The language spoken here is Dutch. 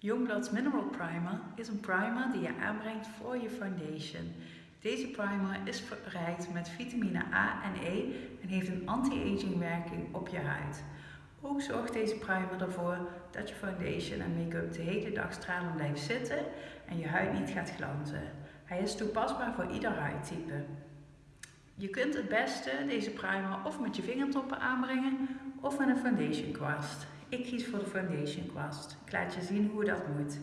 Youngblood's Mineral Primer is een primer die je aanbrengt voor je foundation. Deze primer is verrijkt met vitamine A en E en heeft een anti-aging werking op je huid. Ook zorgt deze primer ervoor dat je foundation en make-up de hele dag stralend blijft zitten en je huid niet gaat glanzen. Hij is toepasbaar voor ieder huidtype. Je kunt het beste deze primer of met je vingertoppen aanbrengen of met een foundation kwast. Ik kies voor de foundation kwast. Ik laat je zien hoe dat moet.